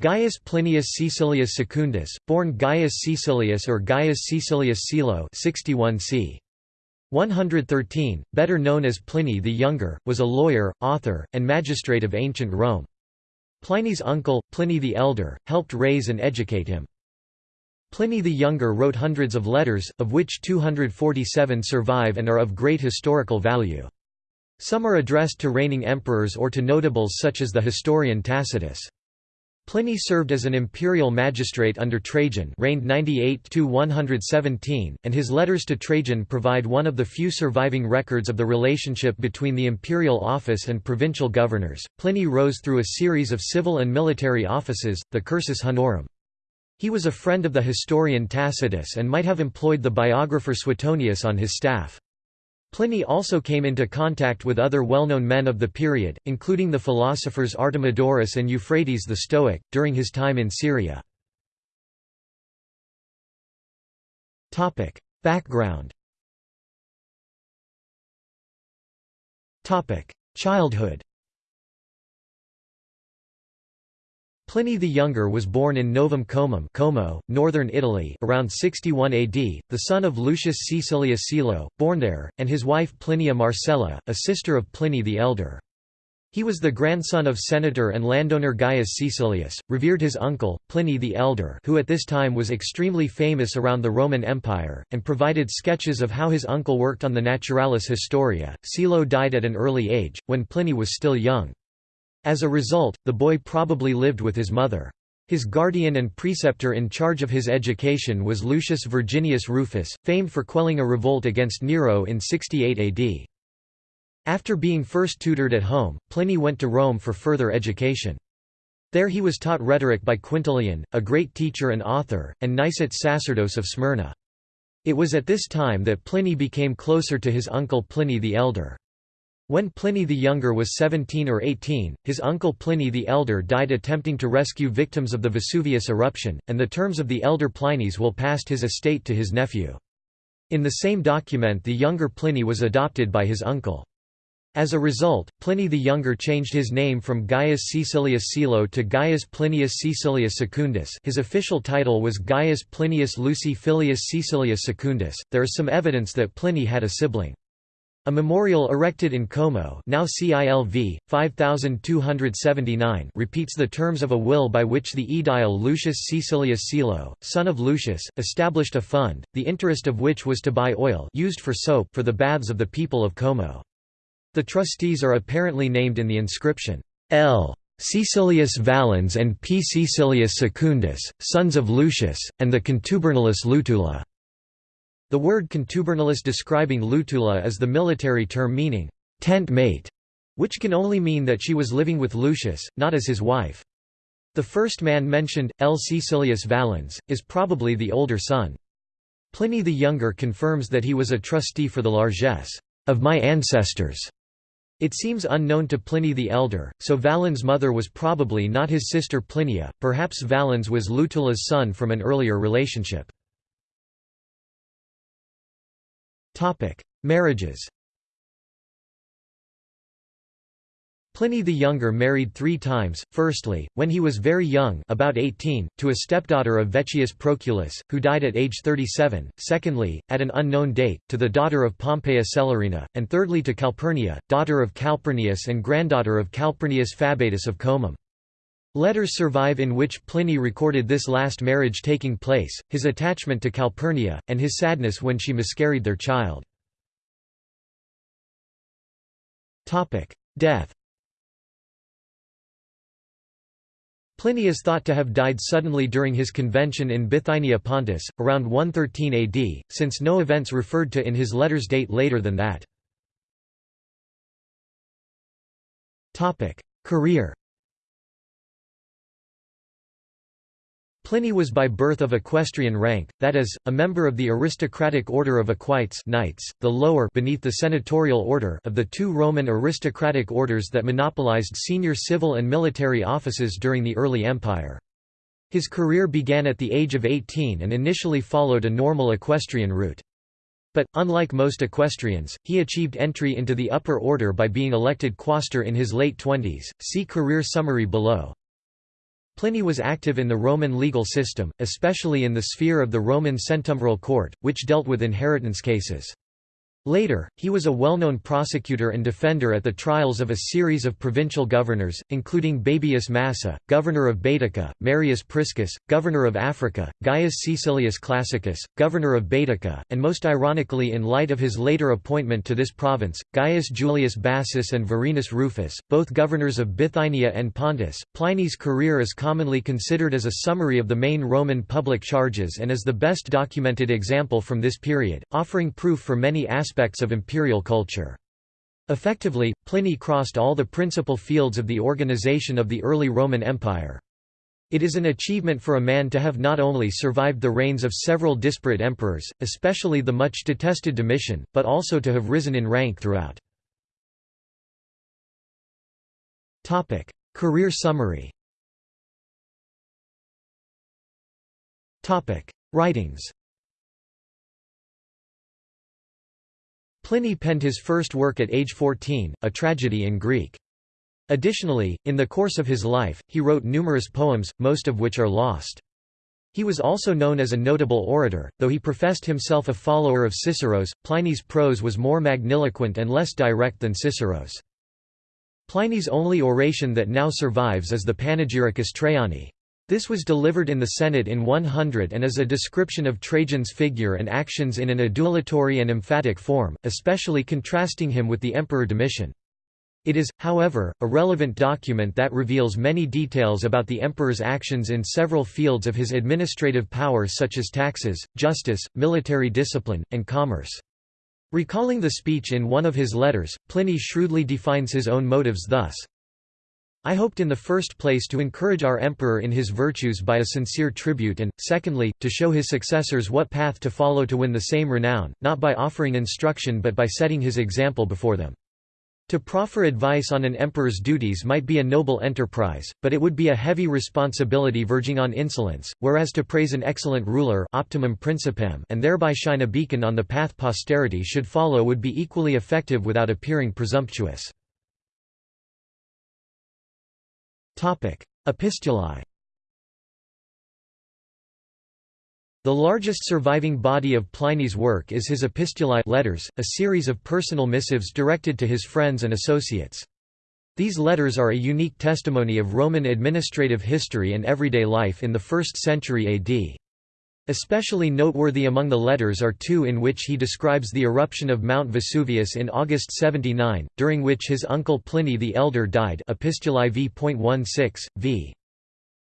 Gaius Plinius Caecilius Secundus, born Gaius Caecilius or Gaius Caecilius Cilo 61 c. 113, better known as Pliny the Younger, was a lawyer, author, and magistrate of ancient Rome. Pliny's uncle, Pliny the Elder, helped raise and educate him. Pliny the Younger wrote hundreds of letters, of which 247 survive and are of great historical value. Some are addressed to reigning emperors or to notables such as the historian Tacitus. Pliny served as an imperial magistrate under Trajan reigned 98–117, and his letters to Trajan provide one of the few surviving records of the relationship between the imperial office and provincial governors. Pliny rose through a series of civil and military offices, the cursus honorum. He was a friend of the historian Tacitus and might have employed the biographer Suetonius on his staff. Pliny also came into contact with other well-known men of the period, including the philosophers Artemidorus and Euphrates the Stoic, during his time in Syria. Background Childhood Pliny the Younger was born in Novum Comum Como, northern Italy around 61 AD, the son of Lucius Caecilius Celo, born there, and his wife Plinia Marcella, a sister of Pliny the Elder. He was the grandson of senator and landowner Gaius Caecilius, revered his uncle, Pliny the Elder who at this time was extremely famous around the Roman Empire, and provided sketches of how his uncle worked on the Naturalis Historia. Celo died at an early age, when Pliny was still young. As a result, the boy probably lived with his mother. His guardian and preceptor in charge of his education was Lucius Verginius Rufus, famed for quelling a revolt against Nero in 68 AD. After being first tutored at home, Pliny went to Rome for further education. There he was taught rhetoric by Quintilian, a great teacher and author, and Nicetes Sacerdos of Smyrna. It was at this time that Pliny became closer to his uncle Pliny the Elder. When Pliny the Younger was 17 or 18, his uncle Pliny the Elder died attempting to rescue victims of the Vesuvius eruption, and the terms of the elder Pliny's will passed his estate to his nephew. In the same document the younger Pliny was adopted by his uncle. As a result, Pliny the Younger changed his name from Gaius Caecilius Celo to Gaius Plinius Caecilius Secundus his official title was Gaius Plinius Luci Filius Caecilius Secundus. There is some evidence that Pliny had a sibling. A memorial erected in Como now CILV, 5279 repeats the terms of a will by which the aedile Lucius Caecilius Cilo, son of Lucius, established a fund, the interest of which was to buy oil used for soap for the baths of the people of Como. The trustees are apparently named in the inscription, L. Caecilius Valens and P. Caecilius Secundus, sons of Lucius, and the contubernalis Lutula. The word contubernalis describing Lutula is the military term meaning, tent mate, which can only mean that she was living with Lucius, not as his wife. The first man mentioned, L. Caecilius Valens, is probably the older son. Pliny the Younger confirms that he was a trustee for the largesse of my ancestors. It seems unknown to Pliny the Elder, so Valens' mother was probably not his sister Plinia, perhaps Valens was Lutula's son from an earlier relationship. Marriages Pliny the Younger married three times, firstly, when he was very young about 18, to a stepdaughter of Vettius Proculus, who died at age 37, secondly, at an unknown date, to the daughter of Pompeia Celerina, and thirdly to Calpurnia, daughter of Calpurnius and granddaughter of Calpurnius Fabatus of Comum. Letters survive in which Pliny recorded this last marriage taking place, his attachment to Calpurnia, and his sadness when she miscarried their child. Death Pliny is thought to have died suddenly during his convention in Bithynia Pontus, around 113 AD, since no events referred to in his letters date later than that. Career Pliny was by birth of equestrian rank, that is, a member of the aristocratic order of equites knights, the lower beneath the senatorial order of the two Roman aristocratic orders that monopolized senior civil and military offices during the early empire. His career began at the age of 18 and initially followed a normal equestrian route. But, unlike most equestrians, he achieved entry into the upper order by being elected quaestor in his late twenties. See career summary below. Pliny was active in the Roman legal system, especially in the sphere of the Roman centumviral court, which dealt with inheritance cases. Later, he was a well-known prosecutor and defender at the trials of a series of provincial governors, including Baebius Massa, governor of Baetica, Marius Priscus, governor of Africa, Gaius Caecilius Classicus, governor of Baetica, and most ironically in light of his later appointment to this province, Gaius Julius Bassus and Varenus Rufus, both governors of Bithynia and Pontus. Pliny's career is commonly considered as a summary of the main Roman public charges and is the best documented example from this period, offering proof for many aspects aspects of imperial culture. Effectively, Pliny crossed all the principal fields of the organization of the early Roman Empire. It is an achievement for a man to have not only survived the reigns of several disparate emperors, especially the much detested Domitian, but also to have risen in rank throughout. Topic: Career summary Topic: Writings Pliny penned his first work at age 14, a tragedy in Greek. Additionally, in the course of his life, he wrote numerous poems, most of which are lost. He was also known as a notable orator, though he professed himself a follower of Cicero's. Pliny's prose was more magniloquent and less direct than Cicero's. Pliny's only oration that now survives is the Panegyricus Traiani. This was delivered in the Senate in 100 and is a description of Trajan's figure and actions in an adulatory and emphatic form, especially contrasting him with the Emperor Domitian. It is, however, a relevant document that reveals many details about the emperor's actions in several fields of his administrative power such as taxes, justice, military discipline, and commerce. Recalling the speech in one of his letters, Pliny shrewdly defines his own motives thus, I hoped in the first place to encourage our emperor in his virtues by a sincere tribute and, secondly, to show his successors what path to follow to win the same renown, not by offering instruction but by setting his example before them. To proffer advice on an emperor's duties might be a noble enterprise, but it would be a heavy responsibility verging on insolence, whereas to praise an excellent ruler optimum principem and thereby shine a beacon on the path posterity should follow would be equally effective without appearing presumptuous. Epistulae The largest surviving body of Pliny's work is his Epistulae letters, a series of personal missives directed to his friends and associates. These letters are a unique testimony of Roman administrative history and everyday life in the 1st century AD. Especially noteworthy among the letters are two in which he describes the eruption of Mount Vesuvius in August 79, during which his uncle Pliny the Elder died Epistulae v.16, v.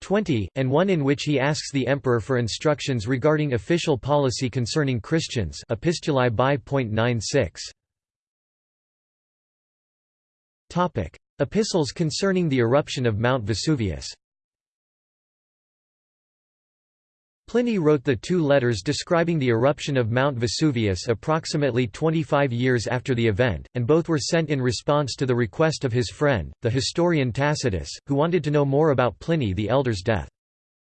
20, and one in which he asks the emperor for instructions regarding official policy concerning Christians Epistulae bi.96. Epistles concerning the eruption of Mount Vesuvius Pliny wrote the two letters describing the eruption of Mount Vesuvius approximately 25 years after the event, and both were sent in response to the request of his friend, the historian Tacitus, who wanted to know more about Pliny the Elder's death.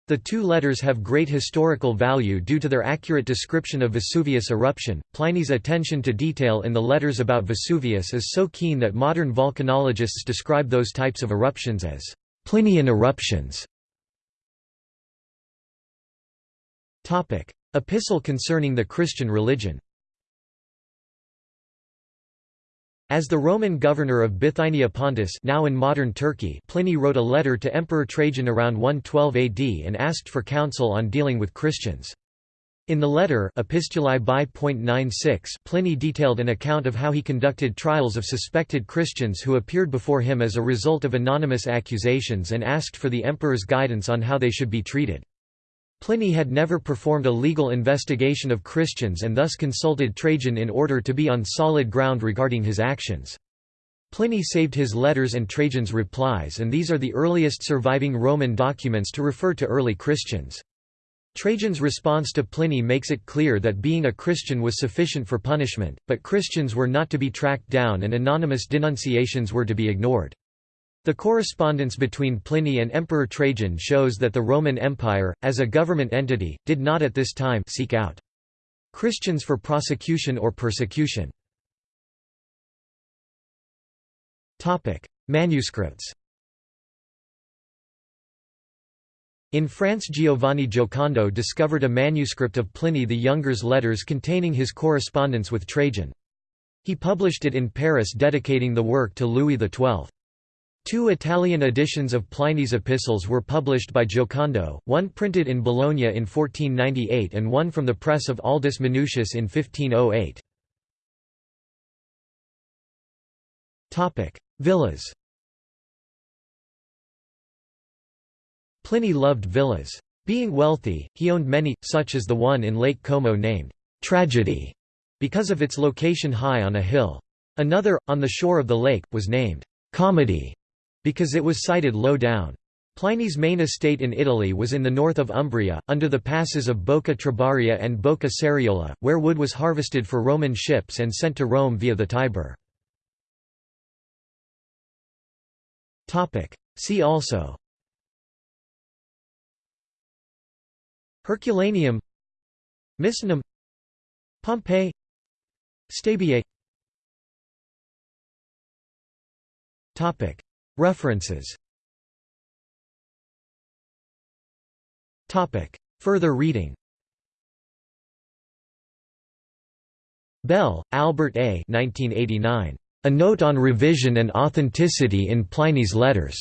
The two letters have great historical value due to their accurate description of Vesuvius eruption. Pliny's attention to detail in the letters about Vesuvius is so keen that modern volcanologists describe those types of eruptions as Plinian eruptions. Epistle concerning the Christian religion As the Roman governor of Bithynia Pontus now in modern Turkey Pliny wrote a letter to Emperor Trajan around 112 AD and asked for counsel on dealing with Christians. In the letter Epistulae bi.96 Pliny detailed an account of how he conducted trials of suspected Christians who appeared before him as a result of anonymous accusations and asked for the emperor's guidance on how they should be treated. Pliny had never performed a legal investigation of Christians and thus consulted Trajan in order to be on solid ground regarding his actions. Pliny saved his letters and Trajan's replies and these are the earliest surviving Roman documents to refer to early Christians. Trajan's response to Pliny makes it clear that being a Christian was sufficient for punishment, but Christians were not to be tracked down and anonymous denunciations were to be ignored. The correspondence between Pliny and Emperor Trajan shows that the Roman Empire, as a government entity, did not at this time seek out Christians for prosecution or persecution. Manuscripts In France Giovanni Giocondo discovered a manuscript of Pliny the Younger's letters containing his correspondence with Trajan. He published it in Paris dedicating the work to Louis XII. Two Italian editions of Pliny's epistles were published by Giocondo, one printed in Bologna in 1498 and one from the press of Aldus Manutius in 1508. Villas Pliny loved villas. Being wealthy, he owned many, such as the one in Lake Como named Tragedy, because of its location high on a hill. Another, on the shore of the lake, was named Comedy because it was sited low down. Pliny's main estate in Italy was in the north of Umbria, under the passes of Bocca Trabaria and Bocca Serriola, where wood was harvested for Roman ships and sent to Rome via the Tiber. See also Herculaneum Misenum Pompeii Stabiae References Further reading Bell, Albert A. 1989. A Note on Revision and Authenticity in Pliny's Letters.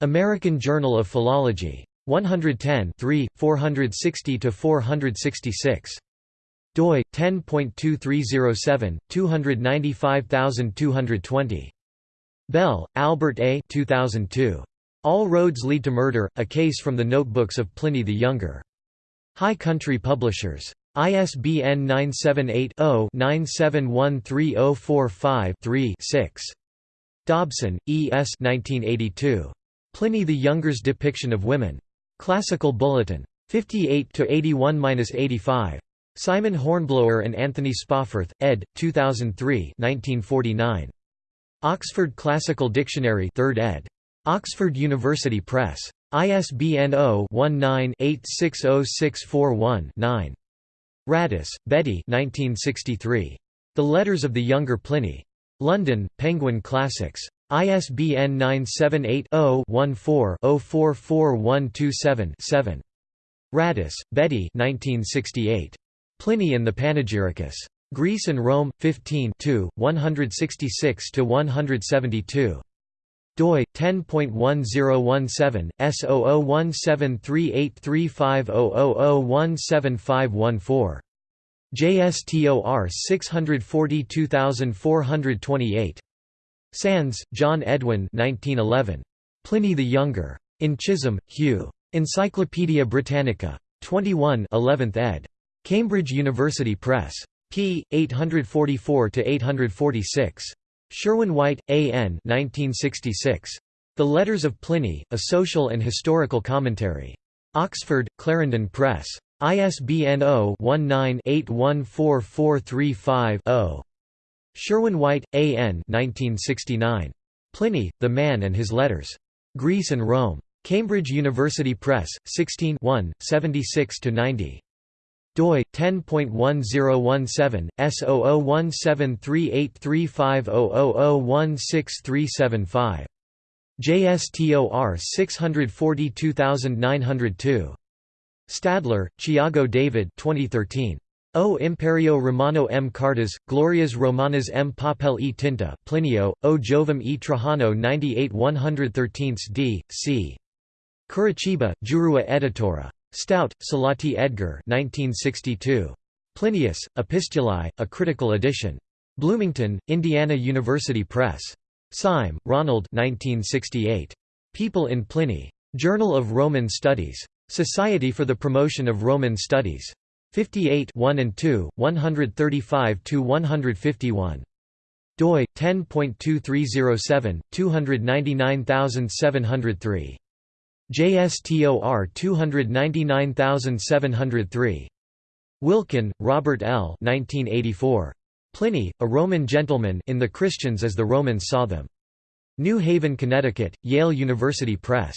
American Journal of Philology. 110 460–466. doi, 10.2307, 295220. Bell, Albert A. 2002. All Roads Lead to Murder, A Case from the Notebooks of Pliny the Younger. High Country Publishers. ISBN 978-0-9713045-3-6. Dobson, E. S. 1982. Pliny the Younger's Depiction of Women. Classical Bulletin. 58–81–85. Simon Hornblower and Anthony Spawforth, ed. 2003 1949. Oxford Classical Dictionary 3rd ed. Oxford University Press. ISBN 0-19-860641-9. Radice, Betty The Letters of the Younger Pliny. London, Penguin Classics. ISBN 978-0-14-044127-7. Radice, Betty Pliny and the Panegyricus. Greece and Rome, 15 166 to 172 doi 10.1017 S0017383500017514. JSTOR 642428. Sandys, John Edwin 1911. Pliny the Younger. In Chisholm, Hugh. Encyclopædia Britannica. 21 11th ed. Cambridge University Press p. 844–846. Sherwin-White, A. N. 1966. The Letters of Pliny, A Social and Historical Commentary. Oxford, Clarendon Press. ISBN 0-19-814435-0. Sherwin-White, A. N. 1969. Pliny, The Man and His Letters. Greece and Rome. Cambridge University Press, 16 76–90 doi 10.1017 S0017383500016375 JSTOR 642902 Stadler, Thiago David 2013 O Imperio Romano M. Cartas, Glorias Romanas M. Papel e Tinta Plinio, O Jovem e Trajano 98 113 d. c. Curitiba, Jurua Editora. Stout, Selatie Edgar 1962. Plinius, Epistulae, a critical edition. Bloomington, Indiana University Press. Syme, Ronald 1968. People in Pliny. Journal of Roman Studies. Society for the Promotion of Roman Studies. 58 1 and 2, 135–151. doi, 10.2307, 299703. JSTOR 299703. Wilken, Robert L. 1984. Pliny, a Roman gentleman in The Christians as the Romans Saw Them. New Haven, Connecticut, Yale University Press.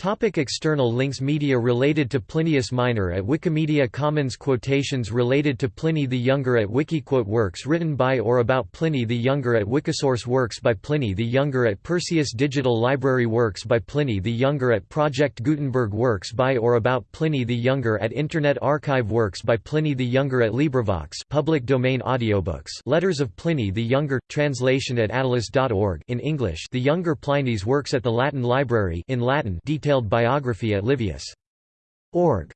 Topic external links Media related to Plinius Minor at Wikimedia Commons Quotations related to Pliny the Younger at Wikiquote Works written by or about Pliny the Younger at Wikisource Works by Pliny the Younger at Perseus Digital Library Works by Pliny the Younger at Project Gutenberg Works by or about Pliny the Younger at Internet Archive Works by Pliny the Younger at LibriVox public domain audiobooks Letters of Pliny the Younger, translation at attalus.org in English The Younger Pliny's Works at the Latin Library in Latin detailed biography at Livius.org